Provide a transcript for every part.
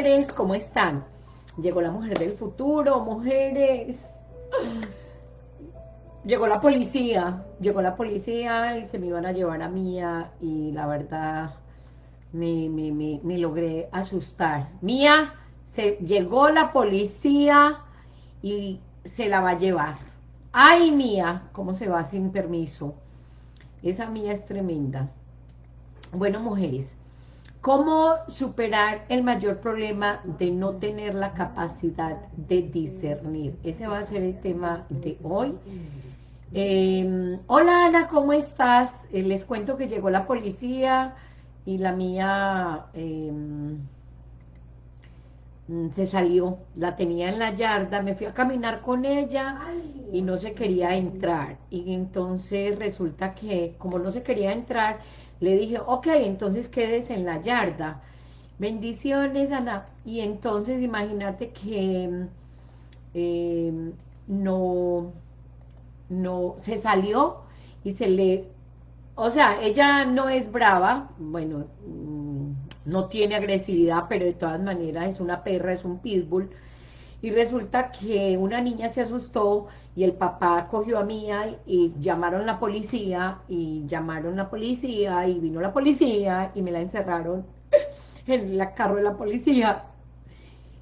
mujeres, ¿cómo están? Llegó la mujer del futuro, mujeres. Llegó la policía, llegó la policía y se me iban a llevar a Mía y la verdad me, me, logré asustar. Mía, se, llegó la policía y se la va a llevar. ¡Ay, Mía! ¿Cómo se va sin permiso? Esa Mía es tremenda. Bueno, mujeres, ¿cómo superar el mayor problema de no tener la capacidad de discernir? Ese va a ser el tema de hoy. Em, hola Ana, ¿cómo estás? Eh, les cuento que llegó la policía y la mía em, mm, se salió, la tenía en la yarda, me fui a caminar con ella y no se quería entrar. Y entonces resulta que como no se quería entrar, le dije, ok, entonces quedes en la yarda. Bendiciones, Ana. Y entonces imagínate que em, no no se salió y se le... O sea, ella no es brava, bueno, mm, no tiene agresividad, pero de todas maneras es una perra, es un pitbull. Y resulta que una niña se asustó y el papá cogió a Mía y llamaron la policía y llamaron la policía y vino la policía y me la encerraron en la carro de la policía.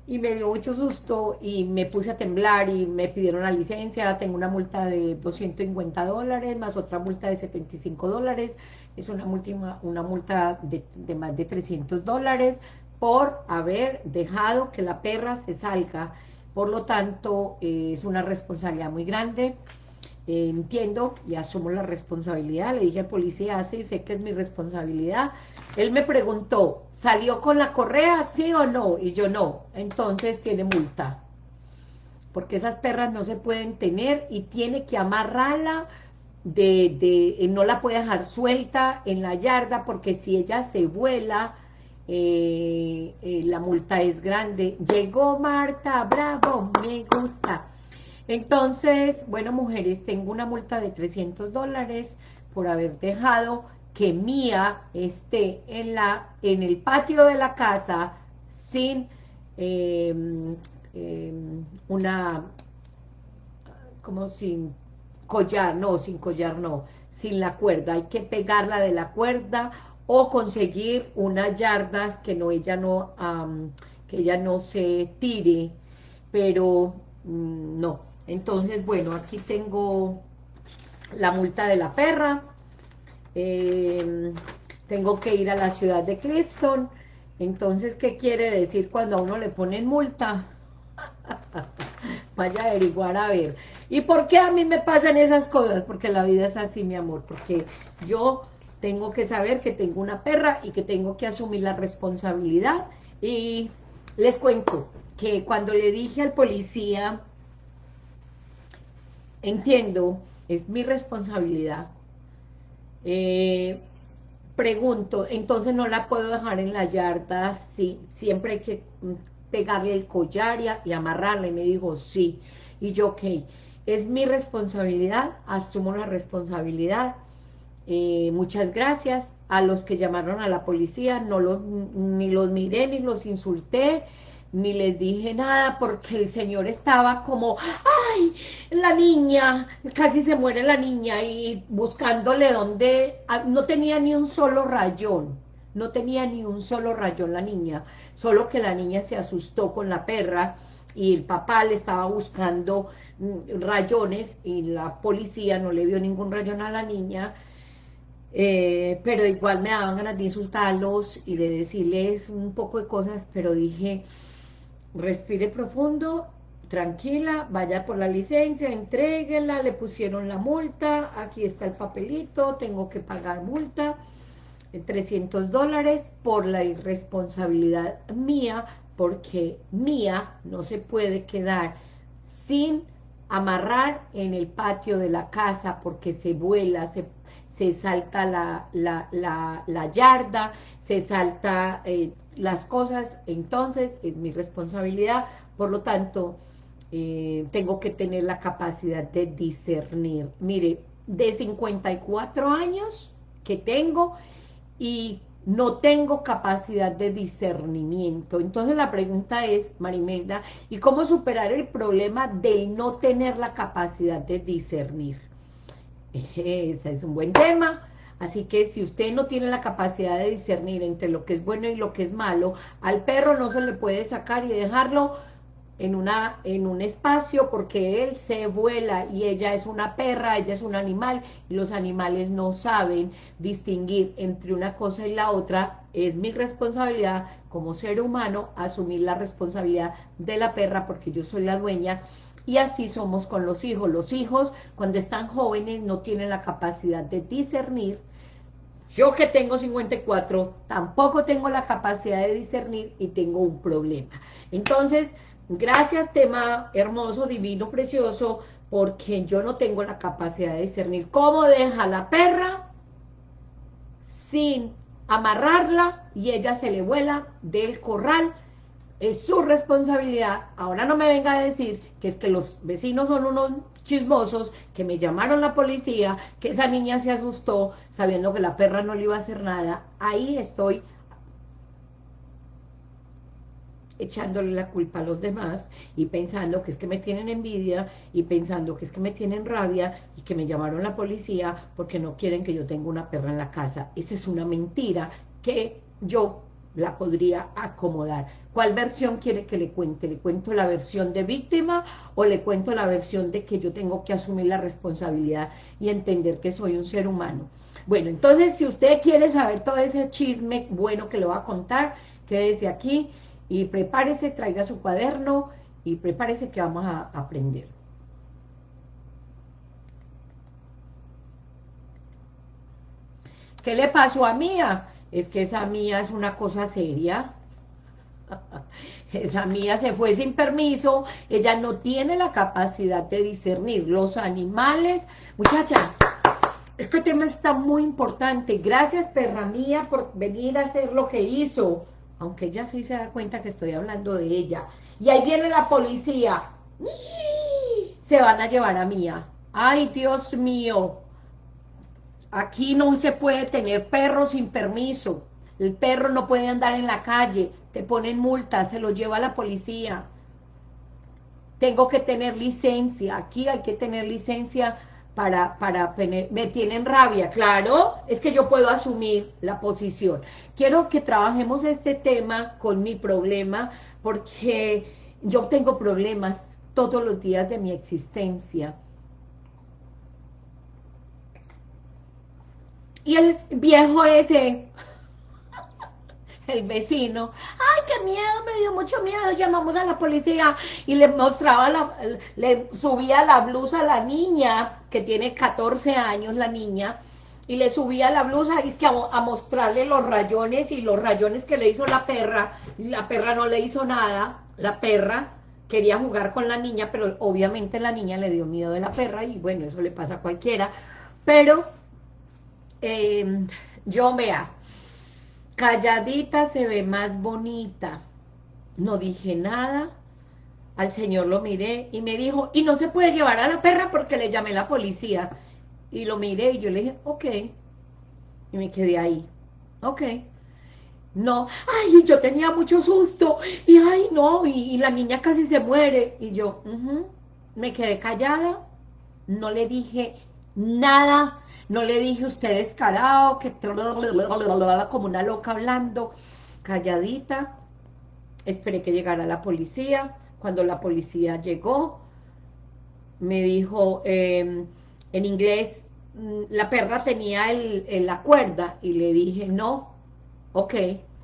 Y me dio mucho susto y me puse a temblar y me pidieron la licencia, tengo una multa de 250 dólares más otra multa de 75 dólares, es una, multa, una multa de, más de 300 dólares por haber dejado que la perra se salga, por lo tanto eh, es una responsabilidad muy grande, eh, entiendo y asumo la responsabilidad, le dije al policía, sí, sé que es mi responsabilidad, él me preguntó, ¿salió con la correa, sí o no? Y yo no, entonces tiene multa. Porque esas perras no se pueden tener y tiene que amarrarla, de, de, no la puede dejar suelta en la yarda porque si ella se vuela, eh, eh, la multa es grande. Llegó Marta, bravo, me gusta. Entonces, bueno, mujeres, tengo una multa de 300 dólares por haber dejado que Mía esté en, la, en el patio de la casa sin em, em, una, como sin collar, no, sin collar no, sin la cuerda, hay que pegarla de la cuerda o conseguir unas yardas que no ella no, que ella no se tire, pero mm, no. Entonces, bueno, aquí tengo la multa de la perra, Em, tengo que ir a la ciudad de Clifton, entonces, ¿qué quiere decir cuando a uno le ponen multa? Vaya a averiguar a ver. ¿Y por qué a mí me pasan esas cosas? Porque la vida es así, mi amor, porque yo tengo que saber que tengo una perra y que tengo que asumir la responsabilidad. Y les cuento que cuando le dije al policía, entiendo, es mi responsabilidad, eh, pregunto, entonces no la puedo dejar en la yarda, sí, siempre hay que pegarle el collar y, amarrarla, y me dijo, sí, y yo, ok, es mi responsabilidad, asumo la responsabilidad, eh, muchas gracias a los que llamaron a la policía, no los, ni los miré, ni los insulté, ni les dije nada porque el señor estaba como, ¡ay! La niña, casi se muere la niña y buscándole donde, ah, no tenía ni un solo rayón, no tenía ni un solo rayón la niña, solo que la niña se asustó con la perra y el papá le estaba buscando mm, rayones y la policía no le vio ningún rayón a la niña, eh, pero igual me daban ganas de insultarlos y de decirles un poco de cosas, pero dije, respire profundo, tranquila, vaya por la licencia, entréguela, le pusieron la multa, aquí está el papelito, tengo que pagar multa, 300 dólares por la irresponsabilidad mía, porque mía no se puede quedar sin amarrar en el patio de la casa porque se vuela, se, se salta la, la, la, yarda, se salta... Eh, las cosas, entonces es mi responsabilidad, por lo tanto, eh, tengo que tener la capacidad de discernir. Mire, de 54 años que tengo y no tengo capacidad de discernimiento. Entonces la pregunta es, Marimelda, ¿y cómo superar el problema de no tener la capacidad de discernir? Ese es un buen tema. Así que si usted no tiene la capacidad de discernir entre lo que es bueno y lo que es malo, al perro no se le puede sacar y dejarlo en, una, en un espacio porque él se vuela y ella es una perra, ella es un animal y los animales no saben distinguir entre una cosa y la otra. Es mi responsabilidad como ser humano asumir la responsabilidad de la perra porque yo soy la dueña y así somos con los hijos. Los hijos, cuando están jóvenes, no tienen la capacidad de discernir. Yo que tengo 54, tampoco tengo la capacidad de discernir y tengo un problema. Entonces, gracias tema hermoso, divino, precioso, porque yo no tengo la capacidad de discernir cómo deja la perra sin amarrarla y ella se le vuela del corral es su responsabilidad. Ahora no me venga a decir que es que los vecinos son unos chismosos, que me llamaron la policía, que esa niña se asustó sabiendo que la perra no le iba a hacer nada. Ahí estoy echándole la culpa a los demás y pensando que es que me tienen envidia y pensando que es que me tienen rabia y que me llamaron la policía porque no quieren que yo tenga una perra en la casa. Esa es una mentira que yo la podría acomodar. ¿Cuál versión quiere que le cuente? ¿Le cuento la versión de víctima o le cuento la versión de que yo tengo que asumir la responsabilidad y entender que soy un ser humano? Bueno, entonces si usted quiere saber todo ese chisme bueno que le voy a contar, quédese aquí y prepárese, traiga su cuaderno y prepárese que vamos a aprender. ¿Qué le pasó a Mía? Es que esa mía es una cosa seria. esa mía se fue sin permiso, ella no tiene la capacidad de discernir los animales. Muchachas, este tema está muy importante. Gracias, perra mía, por venir a hacer lo que hizo. Aunque ella sí se da cuenta que estoy hablando de ella. Y ahí viene la policía. Se van a llevar a Mía. Ay, Dios mío. Aquí no se puede tener perro sin permiso. El perro no puede andar en la calle. Te ponen multas, se lo lleva la policía. Tengo que tener licencia. Aquí hay que tener licencia para, para me tienen rabia, claro, es que yo puedo asumir la posición. Quiero que trabajemos este tema con mi problema, porque yo tengo problemas todos los días de mi existencia. Y el viejo ese, el vecino, ay, qué miedo, me dio mucho miedo, llamamos a la policía y le mostraba, la, le subía la blusa a la niña, que tiene 14 años la niña, y le subía la blusa y es que a, a, mostrarle los rayones y los rayones que le hizo la perra, la perra no le hizo nada, la perra quería jugar con la niña, pero obviamente la niña le dio miedo de la perra y bueno, eso le pasa a cualquiera, pero eh, yo vea, calladita se ve más bonita. No dije nada, al señor lo miré y me dijo, y no se puede llevar a la perra porque le llamé la policía. Y lo miré y yo le dije, ok. Y me quedé ahí, ok. No, ay, yo tenía mucho susto, y ay, no, y, la niña casi se muere. Y yo, me quedé callada, no le dije nada, no le dije usted descarado, que como una loca hablando, calladita, esperé que llegara la policía, cuando la policía llegó, me dijo em, en inglés, mm, la perra tenía el, la cuerda, y le dije, no, ok,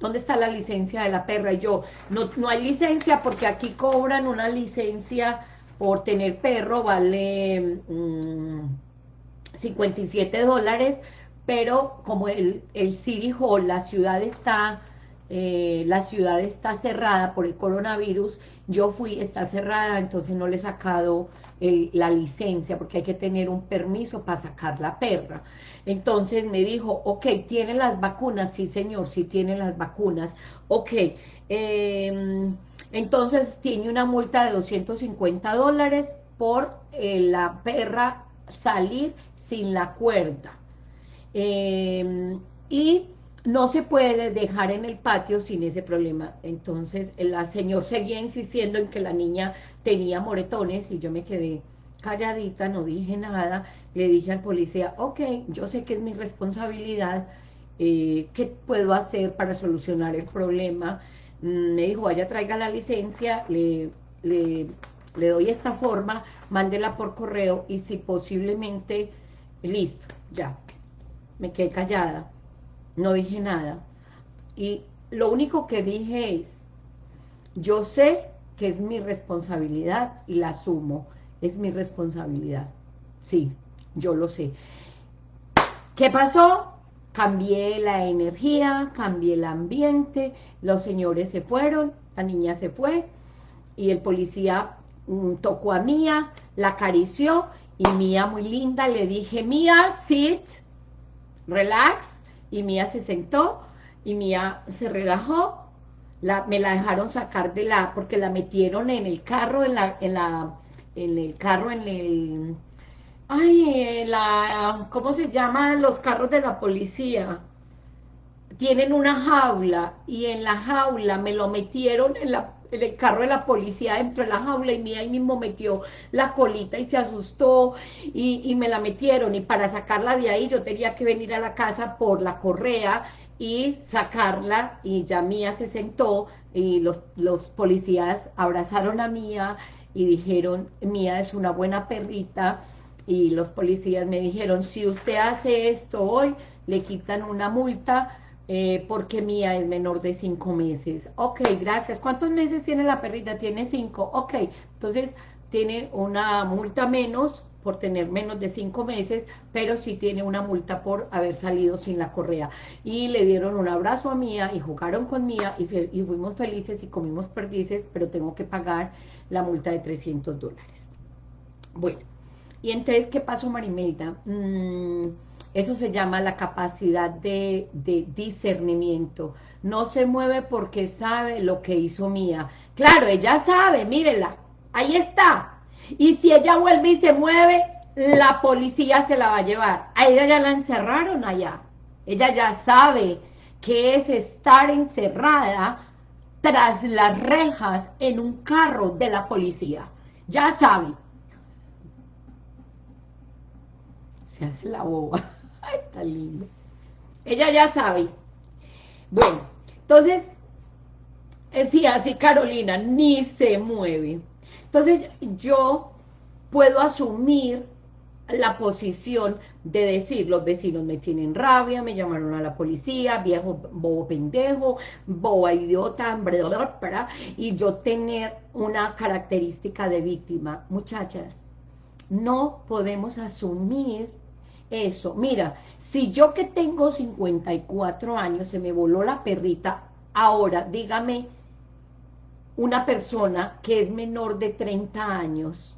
¿dónde está la licencia de la perra? Y yo, no, no hay licencia porque aquí cobran una licencia por tener perro, vale... Mm, 57 dólares, pero como el, el City la ciudad está... Eh, la ciudad está cerrada por el coronavirus, yo fui, está cerrada, entonces no le he sacado la licencia, porque hay que tener un permiso para sacar la perra. Entonces me dijo, ok, ¿tiene las vacunas? Sí, señor, sí tiene las vacunas. Ok, em, entonces tiene una multa de 250 dólares por eh, la perra salir sin la cuerda. Em, y no se puede dejar en el patio sin ese problema. Entonces, el señor seguía insistiendo en que la niña tenía moretones y yo me quedé calladita, no dije nada. Le dije al policía, ok, yo sé que es mi responsabilidad, eh, ¿qué puedo hacer para solucionar el problema? Mm, me dijo, vaya, traiga la licencia, le, le, le doy esta forma, mándela por correo y si posiblemente, listo, ya, me quedé callada no dije nada. Y lo único que dije es, yo sé que es mi responsabilidad y la asumo, es mi responsabilidad. Sí, yo lo sé. ¿Qué pasó? Cambié la energía, cambié el ambiente, los señores se fueron, la niña se fue, y el policía tocó a Mía, la acarició, y Mía muy linda, le dije, Mía, sit, relax, y Mía se sentó y Mía se relajó, la, me la dejaron sacar de la, porque la metieron en el carro, en la, en la, en el carro, en el, ay, la, ¿cómo se llaman los carros de la policía? Tienen una jaula, y en la jaula me lo metieron en la en el carro de la policía dentro de la jaula y mía ahí mismo metió la colita y se asustó y, me la metieron. Y para sacarla de ahí yo tenía que venir a la casa por la correa y sacarla. Y ya Mía se sentó y los, los policías abrazaron a Mía y dijeron, Mía es una buena perrita y los policías me dijeron, si usted hace esto hoy, le quitan una multa eh, porque Mía es menor de cinco meses. Ok, gracias. ¿Cuántos meses tiene la perrita? Tiene cinco. Ok, entonces tiene una multa menos por tener menos de cinco meses, pero sí tiene una multa por haber salido sin la correa. Y le dieron un abrazo a Mía y jugaron con Mía y, fuimos felices y comimos perdices, pero tengo que pagar la multa de 300 dólares. Bueno, y entonces, ¿qué pasó, Marimelda? Mmm eso se llama la capacidad de, discernimiento. No se mueve porque sabe lo que hizo Mía. Claro, ella sabe, mírenla, ahí está. Y si ella vuelve y se mueve, la policía se la va a llevar. A ella ya la encerraron allá. Ella ya sabe que es estar encerrada tras las rejas en un carro de la policía. Ya sabe. Se hace la boba. Ay, está lindo. Ella ya sabe. Bueno, entonces, eh, sí, así Carolina, ni se mueve. Entonces, yo puedo asumir la posición de decir, los vecinos me tienen rabia, me llamaron a la policía, viejo bobo pendejo, boba idiota, y yo tener una característica de víctima. Muchachas, no podemos asumir eso. Mira, si yo que tengo 54 años, se me voló la perrita, ahora dígame una persona que es menor de 30 años,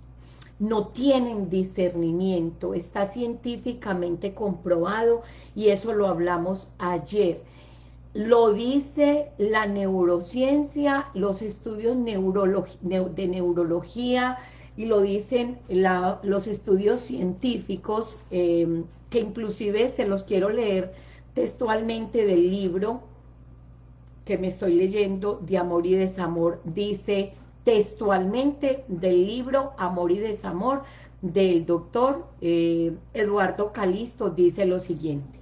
no tienen discernimiento, está científicamente comprobado y eso lo hablamos ayer. Lo dice la neurociencia, los estudios de neurología, y lo dicen los estudios científicos, em, que inclusive se los quiero leer textualmente del libro que me estoy leyendo, de Amor y Desamor, dice textualmente del libro Amor y Desamor, del doctor eh, Eduardo Calisto, dice lo siguiente.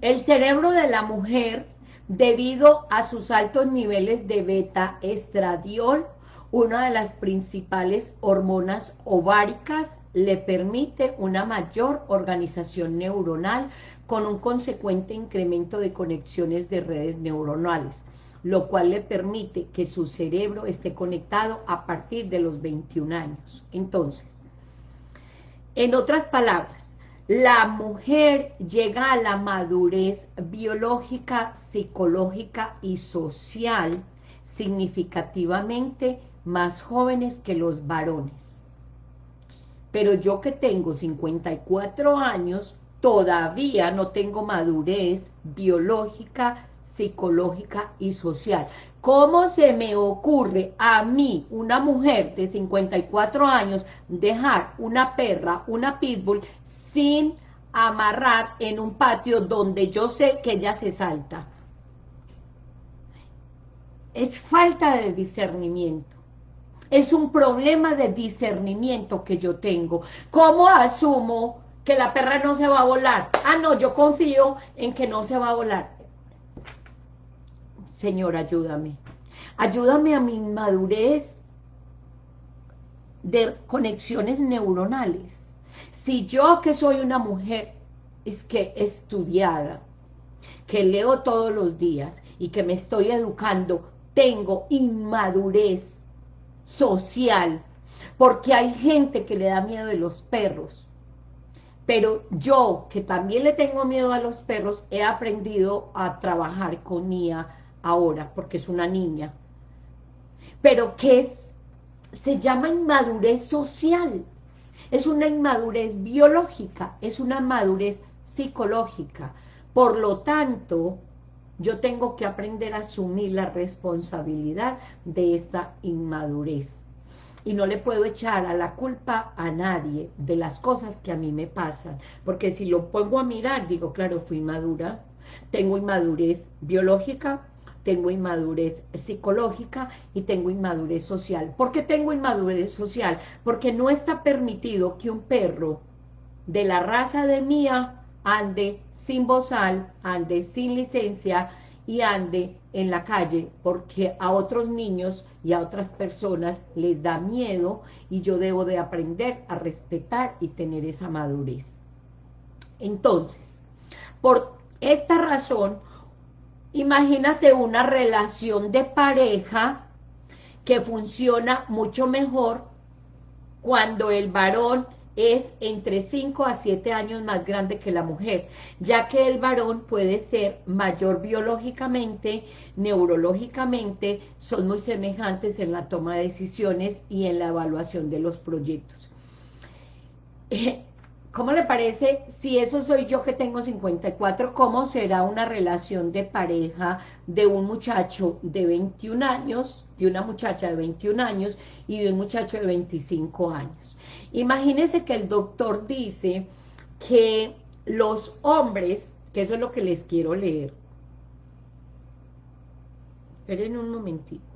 El cerebro de la mujer, debido a sus altos niveles de beta-estradiol, una de las principales hormonas ováricas le permite una mayor organización neuronal con un consecuente incremento de conexiones de redes neuronales, lo cual le permite que su cerebro esté conectado a partir de los 21 años. Entonces, en otras palabras, la mujer llega a la madurez biológica, psicológica y social significativamente más jóvenes que los varones. Pero yo que tengo 54 años, todavía no tengo madurez biológica, psicológica y social. ¿Cómo se me ocurre a mí, una mujer de 54 años, dejar una perra, una pitbull, sin amarrar en un patio donde yo sé que ella se salta. Es falta de discernimiento. Es un problema de discernimiento que yo tengo. ¿Cómo asumo que la perra no se va a volar? Ah, no, yo confío en que no se va a volar. Señor, ayúdame. Ayúdame a mi madurez de conexiones neuronales. Si yo que soy una mujer es que estudiada, que leo todos los días y que me estoy educando, tengo inmadurez social, porque hay gente que le da miedo de los perros, pero yo, que también le tengo miedo a los perros, he aprendido a trabajar con Mía ahora, porque es una niña, pero que es, se llama inmadurez social, es una inmadurez biológica, es una madurez psicológica. Por lo tanto, yo tengo que aprender a asumir la responsabilidad de esta inmadurez. Y no le puedo echar a la culpa a nadie de las cosas que a mí me pasan. Porque si lo pongo a mirar, digo, claro, fui inmadura. Tengo inmadurez biológica, tengo inmadurez psicológica y tengo inmadurez social. ¿Por qué tengo inmadurez social? Porque no está permitido que un perro de la raza de mía ande sin bozal, ande sin licencia y ande en la calle porque a otros niños y a otras personas les da miedo y yo debo de aprender a respetar y tener esa madurez. Entonces, por esta razón, imagínate una relación de pareja que funciona mucho mejor cuando el varón es entre 5 a 7 años más grande que la mujer, ya que el varón puede ser mayor biológicamente, neurológicamente, son muy semejantes en la toma de decisiones y en la evaluación de los proyectos. ¿Cómo le parece, si eso soy yo que tengo 54, cómo será una relación de pareja de un muchacho de 21 años, de una muchacha de 21 años y de un muchacho de 25 años? Imagínense que el doctor dice que los hombres, que eso es lo que les quiero leer, esperen un momentito,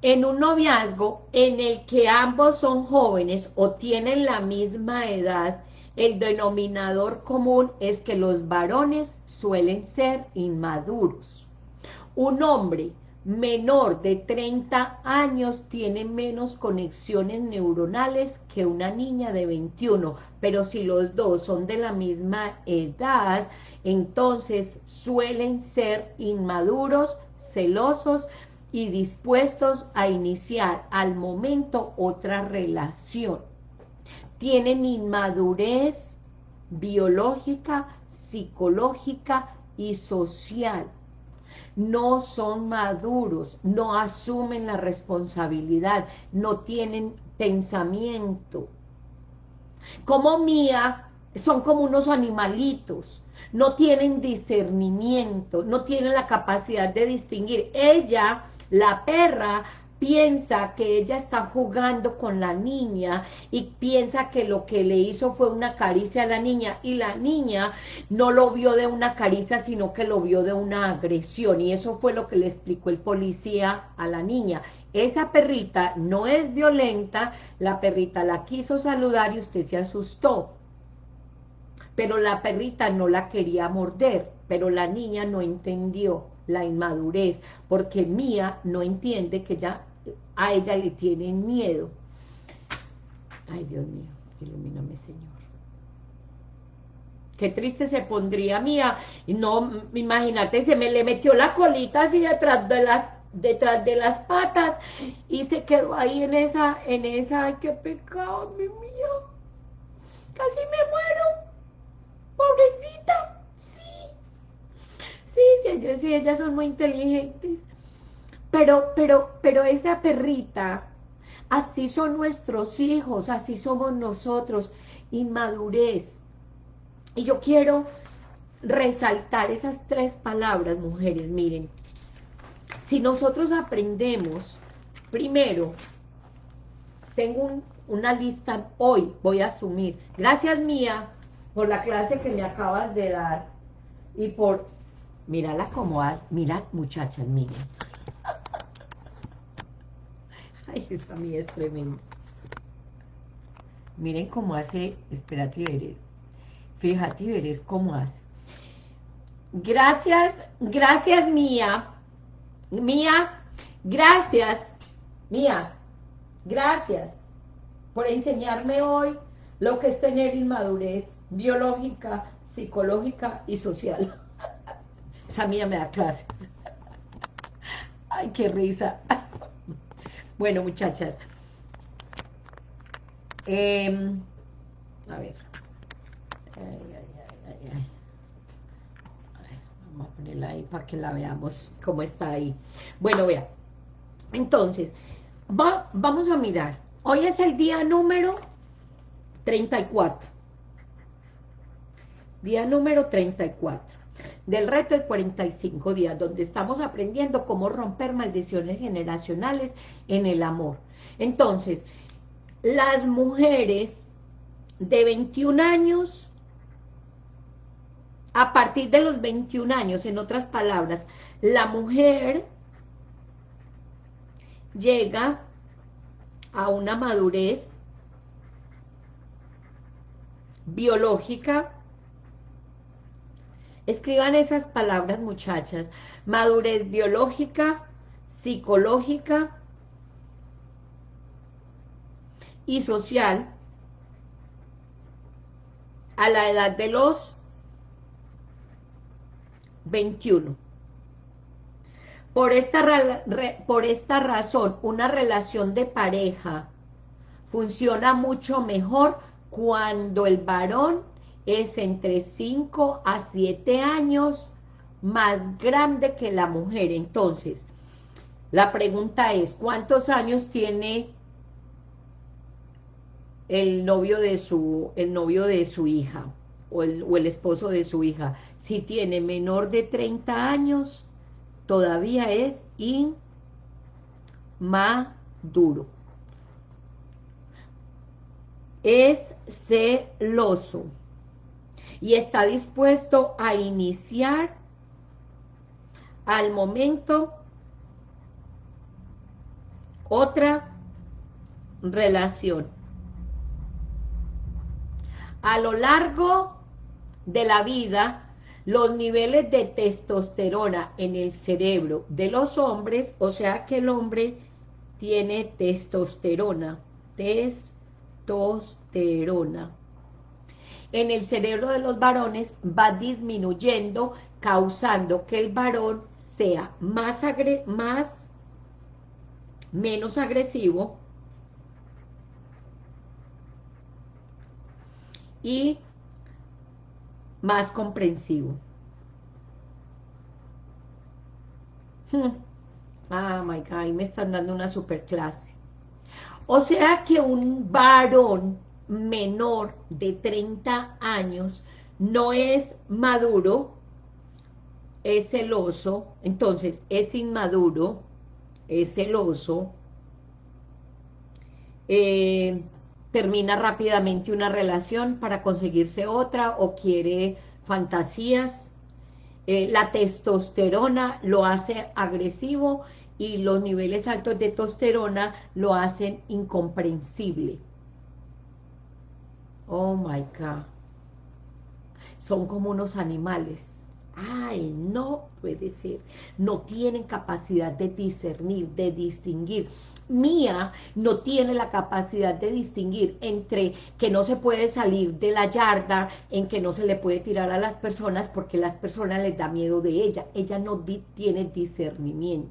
en un noviazgo en el que ambos son jóvenes o tienen la misma edad, el denominador común es que los varones suelen ser inmaduros. Un hombre menor de 30 años tiene menos conexiones neuronales que una niña de 21, pero si los dos son de la misma edad, entonces suelen ser inmaduros, celosos, y dispuestos a iniciar al momento otra relación. Tienen inmadurez biológica, psicológica y social. No son maduros, no asumen la responsabilidad, no tienen pensamiento. Como Mía, son como unos animalitos, no tienen discernimiento, no tienen la capacidad de distinguir. Ella la perra piensa que ella está jugando con la niña y piensa que lo que le hizo fue una caricia a la niña y la niña no lo vio de una caricia sino que lo vio de una agresión. Y eso fue lo que le explicó el policía a la niña. Esa perrita no es violenta, la perrita la quiso saludar y usted se asustó, pero la perrita no la quería morder, pero la niña no entendió la inmadurez, porque Mía no entiende que ya a ella le tienen miedo. Ay, Dios mío, ilumíname, Señor. Qué triste se pondría Mía. No, imagínate, se me le metió la colita así detrás de las detrás de las patas y se quedó ahí en esa, en esa, ay, qué pecado, mi mío. Casi me muero. Pobrecita. Sí, sí, ellas son muy inteligentes. Pero, pero, pero esa perrita, así son nuestros hijos, así somos nosotros, inmadurez. Y yo quiero resaltar esas tres palabras, mujeres, miren. Si nosotros aprendemos, primero, tengo un una lista hoy, voy a asumir. Gracias mía por la clase que me acabas de dar y por, mírala como, mira muchachas, miren. Ay, esa mía es tremenda. Miren cómo hace, espérate veré, fíjate veré cómo hace. Gracias, gracias mía, mía, gracias, mía, gracias por enseñarme hoy lo que es tener inmadurez biológica, psicológica y social. Esa mía me da clases. Ay, qué risa. Bueno, muchachas. Em, a ver. Vamos a ponerla ahí para que la veamos cómo está ahí. Bueno, vea. Entonces, vamos a mirar. Hoy es el día número 34. Día número 34 del reto de 45 días, donde estamos aprendiendo cómo romper maldiciones generacionales en el amor. Entonces, las mujeres de 21 años, a partir de los 21 años, en otras palabras, la mujer llega a una madurez biológica. Escriban esas palabras, muchachas. Madurez biológica, psicológica y social a la edad de los 21. Por esta, por esta razón, una relación de pareja funciona mucho mejor cuando el varón es entre 5 a 7 años más grande que la mujer. Entonces, la pregunta es, ¿cuántos años tiene el novio de su, el novio de su hija o el, o el esposo de su hija? Si tiene menor de 30 años, todavía es inmaduro. Es celoso y está dispuesto a iniciar al momento otra relación. A lo largo de la vida, los niveles de testosterona en el cerebro de los hombres, o sea que el hombre tiene testosterona, testosterona. En el cerebro de los varones va disminuyendo, causando que el varón sea más, más menos agresivo y más comprensivo. Hmm. Ah, my God, me están dando una super clase. O sea que un varón menor de 30 años no es maduro, es celoso, entonces es inmaduro, es celoso, eh, termina rápidamente una relación para conseguirse otra o quiere fantasías. Eh, la testosterona lo hace agresivo y los niveles altos de testosterona lo hacen incomprensible. Oh my God. Son como unos animales. Ay, no puede ser. No tienen capacidad de discernir, de distinguir mía no tiene la capacidad de distinguir entre que no se puede salir de la yarda, en que no se le puede tirar a las personas porque las personas les da miedo de ella. Ella no tiene discernimiento.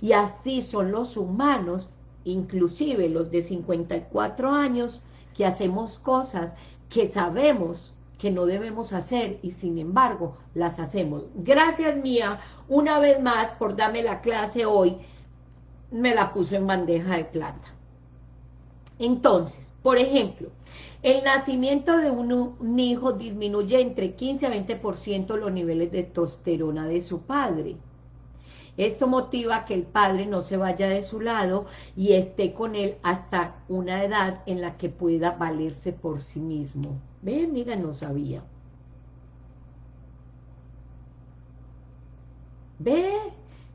Y así son los humanos, inclusive los de 54 años, que hacemos cosas que sabemos que no debemos hacer y sin embargo las hacemos. Gracias mía, una vez más por darme la clase hoy me la puso en bandeja de plata. Entonces, por ejemplo, el nacimiento de un, hijo disminuye entre 15 a 20% los niveles de testosterona de su padre. Esto motiva que el padre no se vaya de su lado y esté con él hasta una edad en la que pueda valerse por sí mismo. Ve, mira, no sabía. Ve,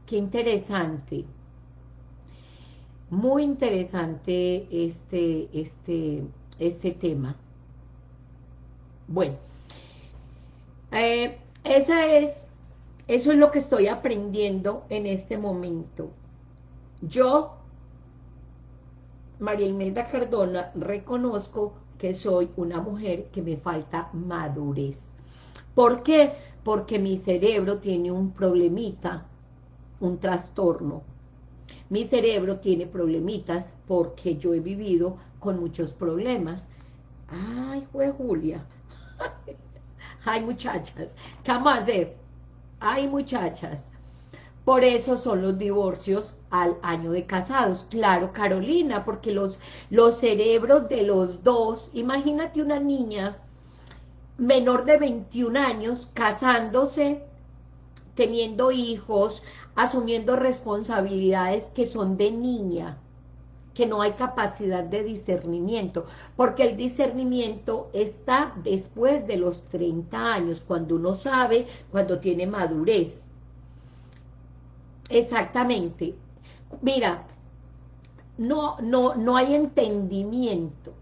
qué interesante. Muy interesante este, este, este tema. Bueno, eh, esa es, eso es lo que estoy aprendiendo en este momento. Yo, María Imelda Cardona, reconozco que soy una mujer que me falta madurez. ¿Por qué? Porque mi cerebro tiene un problemita, un trastorno. Mi cerebro tiene problemitas porque yo he vivido con muchos problemas. Ay, fue Julia. Ay, muchachas, ¿qué vamos a hacer? Ay, muchachas. Por eso son los divorcios al año de casados. Claro, Carolina, porque los, los cerebros de los dos, imagínate una niña menor de 21 años casándose, teniendo hijos, asumiendo responsabilidades que son de niña que no hay capacidad de discernimiento, porque el discernimiento está después de los 30 años, cuando uno sabe, cuando tiene madurez. Exactamente. Mira, no, no, no hay entendimiento.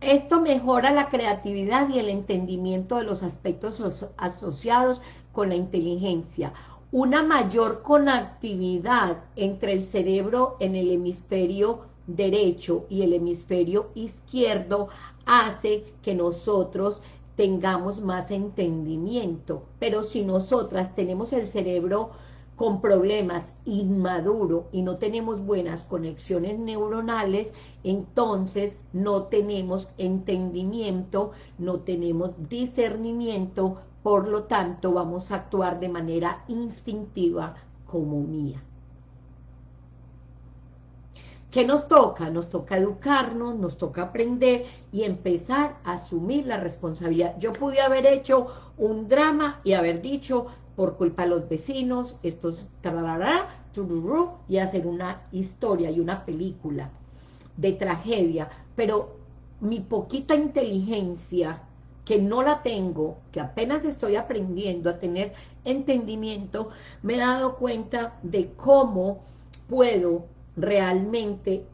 Esto mejora la creatividad y el entendimiento de los aspectos asociados con la inteligencia una mayor conectividad entre el cerebro en el hemisferio derecho y el hemisferio izquierdo hace que nosotros tengamos más entendimiento, pero si nosotras tenemos el cerebro con problemas inmaduro y no tenemos buenas conexiones neuronales, entonces no tenemos entendimiento, no tenemos discernimiento, por lo tanto vamos a actuar de manera instintiva como mía. ¿Qué nos toca? Nos toca educarnos, nos toca aprender y empezar a asumir la responsabilidad. Yo pude haber hecho un drama y haber dicho, por culpa de los vecinos, estos y hacer una historia y una película de tragedia, pero mi poquita inteligencia que no la tengo, que apenas estoy aprendiendo a tener entendimiento, me he dado cuenta de cómo puedo realmente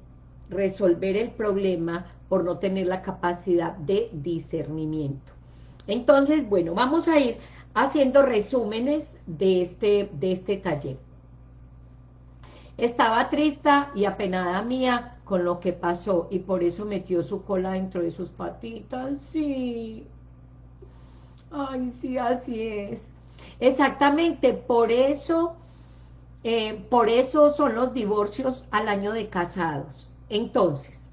resolver el problema por no tener la capacidad de discernimiento. Entonces, bueno, vamos a ir haciendo resúmenes de este, de este taller. Estaba triste y apenada mía con lo que pasó y por eso metió su cola dentro de sus patitas, sí. Ay, sí, así es. Exactamente, por eso, eh, por eso son los divorcios al año de casados. Entonces,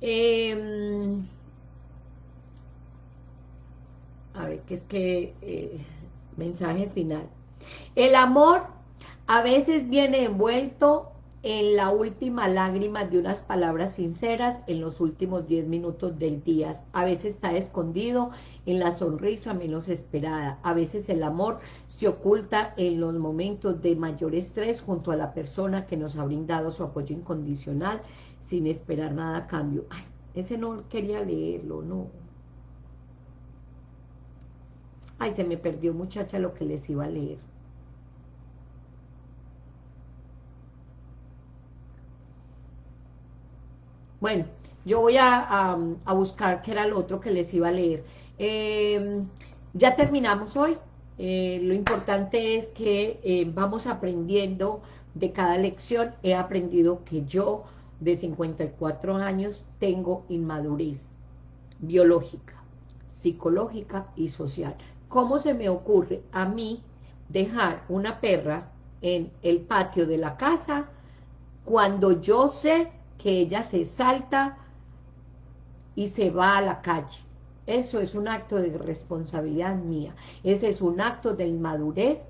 em, a ver, que es que, eh, mensaje final. El amor a veces viene envuelto en la última lágrima de unas palabras sinceras en los últimos 10 minutos del día. A veces está escondido en la sonrisa menos esperada. A veces el amor se oculta en los momentos de mayor estrés junto a la persona que nos ha brindado su apoyo incondicional sin esperar nada a cambio. Ay, ese no quería leerlo, no. Ay, se me perdió muchacha lo que les iba a leer. Bueno, yo voy a, buscar qué era el otro que les iba a leer. Em, ya terminamos hoy. Eh, lo importante es que eh, vamos aprendiendo de cada lección. He aprendido que yo, de 54 años, tengo inmadurez biológica, psicológica y social. ¿Cómo se me ocurre a mí dejar una perra en el patio de la casa cuando yo sé que ella se salta y se va a la calle. Eso es un acto de responsabilidad mía. Ese es un acto de inmadurez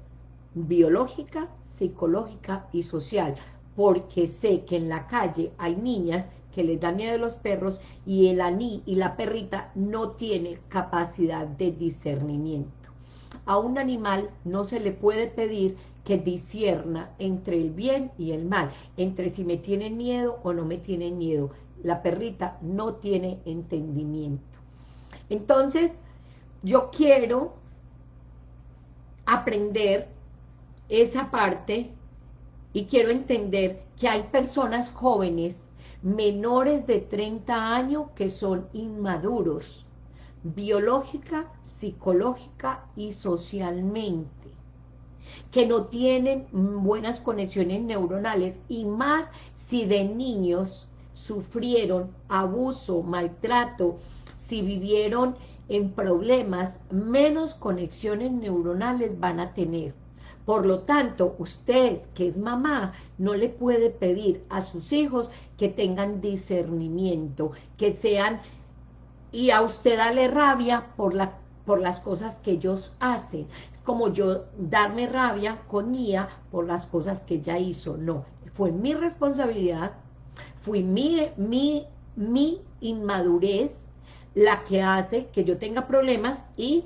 biológica, psicológica y social, porque sé que en la calle hay niñas que les dan miedo a los perros y el aní y la perrita no tiene capacidad de discernimiento. A un animal no se le puede pedir que disierna entre el bien y el mal, entre si me tienen miedo o no me tienen miedo. La perrita no tiene entendimiento. Entonces, yo quiero aprender esa parte y quiero entender que hay personas jóvenes menores de 30 años que son inmaduros, biológica, psicológica y socialmente, que no tienen buenas conexiones neuronales y más si de niños sufrieron abuso, maltrato, si vivieron en problemas, menos conexiones neuronales van a tener. Por lo tanto, usted, que es mamá, no le puede pedir a sus hijos que tengan discernimiento, que sean... Y a usted dale rabia por, la, por las cosas que ellos hacen. Es como yo darme rabia con Nia por las cosas que ella hizo. No, fue mi responsabilidad, fui mi, mi, mi inmadurez la que hace que yo tenga problemas y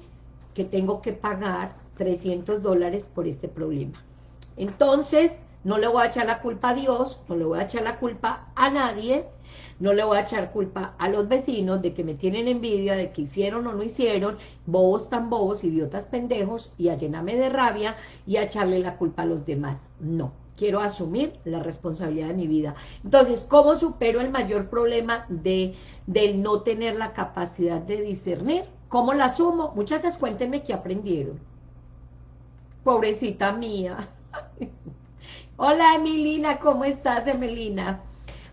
que tengo que pagar 300 dólares por este problema. Entonces, no le voy a echar la culpa a Dios, no le voy a echar la culpa a nadie, no le voy a echar culpa a los vecinos de que me tienen envidia, de que hicieron o no hicieron, bobos tan bobos, idiotas pendejos, y a llenarme de rabia y a echarle la culpa a los demás. No, quiero asumir la responsabilidad de mi vida. Entonces, ¿cómo supero el mayor problema de, de no tener la capacidad de discernir? ¿Cómo la asumo? Muchachas, cuéntenme qué aprendieron. Pobrecita mía. Hola, Emilina, ¿cómo estás, Emilina?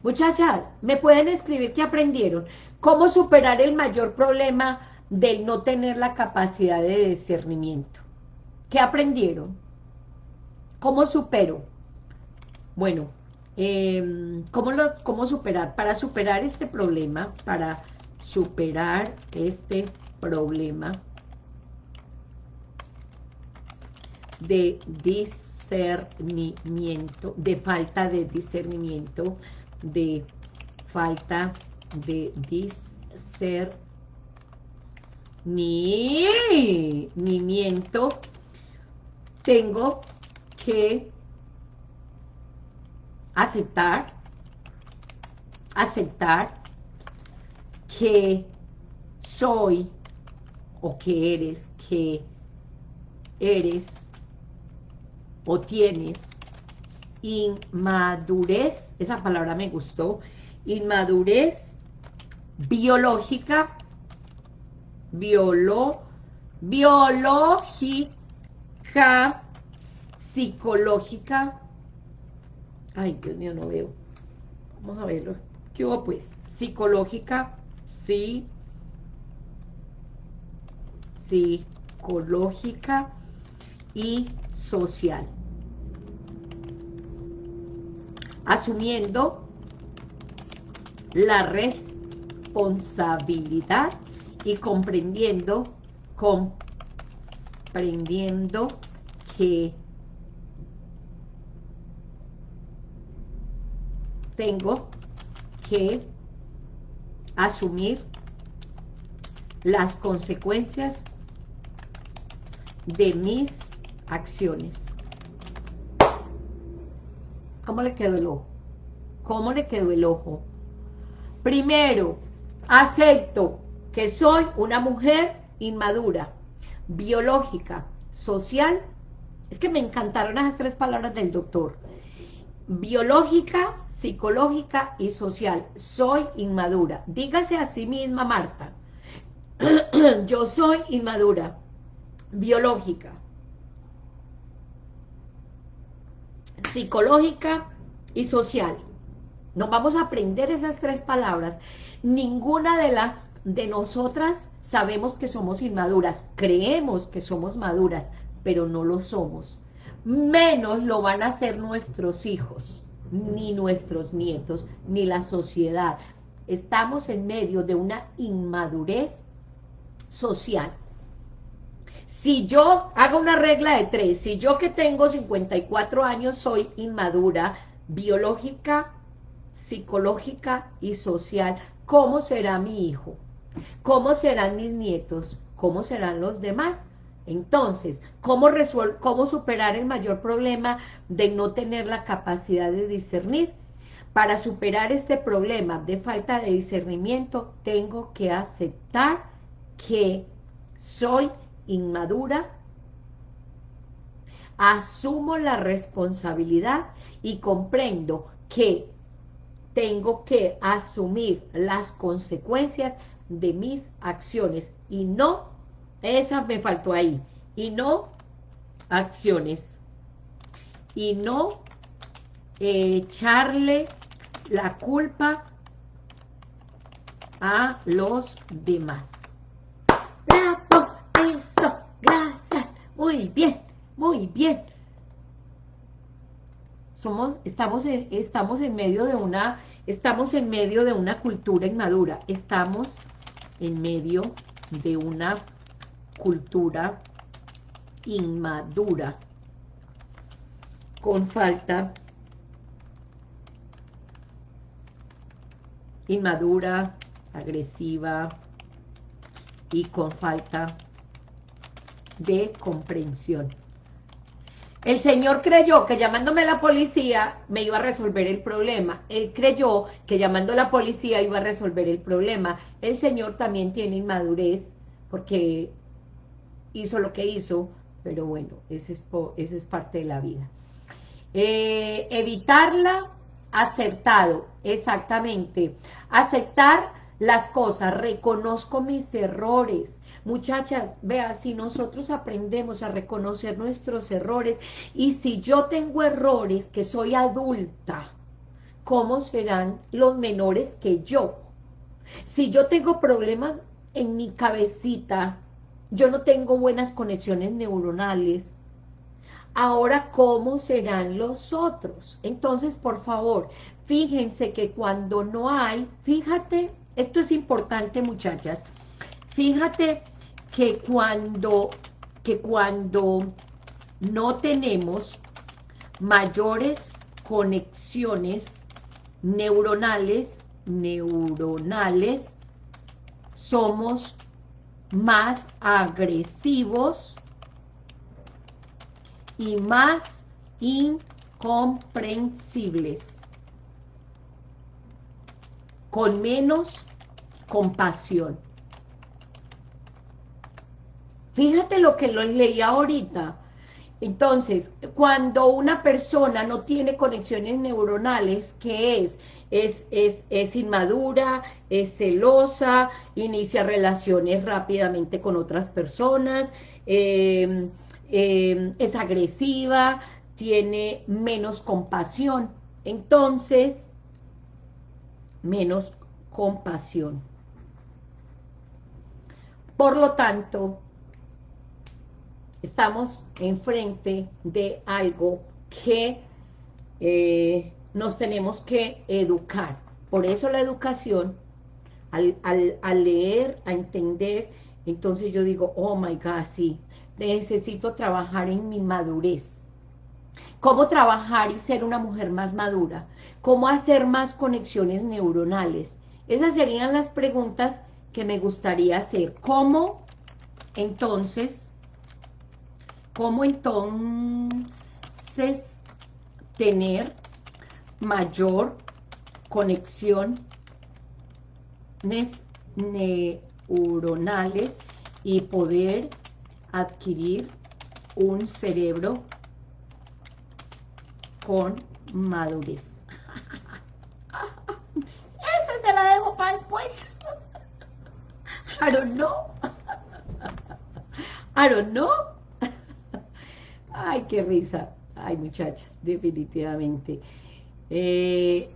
Muchachas, ¿me pueden escribir qué aprendieron? ¿Cómo superar el mayor problema del no tener la capacidad de discernimiento? ¿Qué aprendieron? ¿Cómo supero? Bueno, em, ¿cómo, ¿cómo superar? Para superar este problema, para superar este problema, de discernimiento, de falta de discernimiento, de falta de discernimiento, tengo que aceptar, aceptar que soy o que eres, que eres o tienes inmadurez, esa palabra me gustó, inmadurez biológica, biolo, biológica, psicológica, ay Dios mío, no veo, vamos a verlo, ¿qué hubo pues? Psicológica, sí, psicológica y social. Asumiendo la responsabilidad y comprendiendo, comprendiendo que tengo que asumir las consecuencias de mis acciones. ¿Cómo le quedó el ojo? ¿Cómo le quedó el ojo? Primero, acepto que soy una mujer inmadura, biológica, social. Es que me encantaron esas tres palabras del doctor. Biológica, psicológica y social. Soy inmadura. Dígase a sí misma, Marta. Yo soy inmadura, biológica, psicológica y social. Nos vamos a aprender esas tres palabras. Ninguna de las de nosotras sabemos que somos inmaduras. Creemos que somos maduras, pero no lo somos. Menos lo van a hacer nuestros hijos, ni nuestros nietos, ni la sociedad. Estamos en medio de una inmadurez social. Si yo hago una regla de tres, si yo que tengo 54 años soy inmadura, biológica, psicológica y social, ¿cómo será mi hijo? ¿Cómo serán mis nietos? ¿Cómo serán los demás? Entonces, ¿cómo, ¿cómo superar el mayor problema de no tener la capacidad de discernir? Para superar este problema de falta de discernimiento, tengo que aceptar que soy inmadura, asumo la responsabilidad y comprendo que tengo que asumir las consecuencias de mis acciones. Y no, esa me faltó ahí, y no acciones, y no echarle la culpa a los demás. ¡Bravo! Eso, gracias, muy bien, muy bien. Somos, estamos, en, estamos en medio de una, estamos en medio de una cultura inmadura, estamos en medio de una cultura inmadura, con falta inmadura, agresiva y con falta de comprensión. El señor creyó que llamándome a la policía me iba a resolver el problema. Él creyó que llamando a la policía iba a resolver el problema. El señor también tiene inmadurez porque hizo lo que hizo, pero bueno, ese es, es parte de la vida. Eh, evitarla, acertado, exactamente. Aceptar las cosas, reconozco mis errores, Muchachas, vea, si nosotros aprendemos a reconocer nuestros errores y si yo tengo errores que soy adulta, ¿cómo serán los menores que yo? Si yo tengo problemas en mi cabecita, yo no tengo buenas conexiones neuronales, ahora ¿cómo serán los otros? Entonces, por favor, fíjense que cuando no hay, fíjate, esto es importante muchachas, fíjate que cuando, que cuando no tenemos mayores conexiones neuronales, neuronales, somos más agresivos y más incomprensibles, con menos compasión. Fíjate lo que lo leí ahorita. Entonces, cuando una persona no tiene conexiones neuronales, ¿qué es? Es, es, es, inmadura, es celosa, inicia relaciones rápidamente con otras personas, em, em, es agresiva, tiene menos compasión. Entonces, menos compasión. Por lo tanto, estamos enfrente de algo que eh, nos tenemos que educar. Por eso la educación, al, al, leer, a entender, entonces yo digo, oh my God, sí, necesito trabajar en mi madurez. ¿Cómo trabajar y ser una mujer más madura? ¿Cómo hacer más conexiones neuronales? Esas serían las preguntas que me gustaría hacer. ¿Cómo, entonces, cómo entonces tener mayor conexión neuronales y poder adquirir un cerebro con madurez. Esa se la dejo para después. I don't know. I don't know. Ay, qué risa. Ay, muchachas, definitivamente. Eh,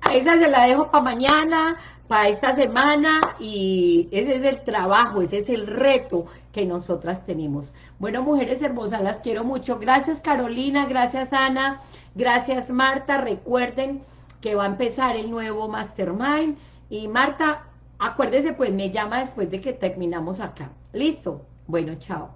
a esa se la dejo para mañana, para esta semana, y ese es el trabajo, ese es el reto que nosotras tenemos. Bueno, mujeres hermosas, las quiero mucho. Gracias, Carolina, gracias, Ana, gracias, Marta. Recuerden que va a empezar el nuevo Mastermind. Y Marta, acuérdese, pues me llama después de que terminamos acá. ¿Listo? Bueno, chao.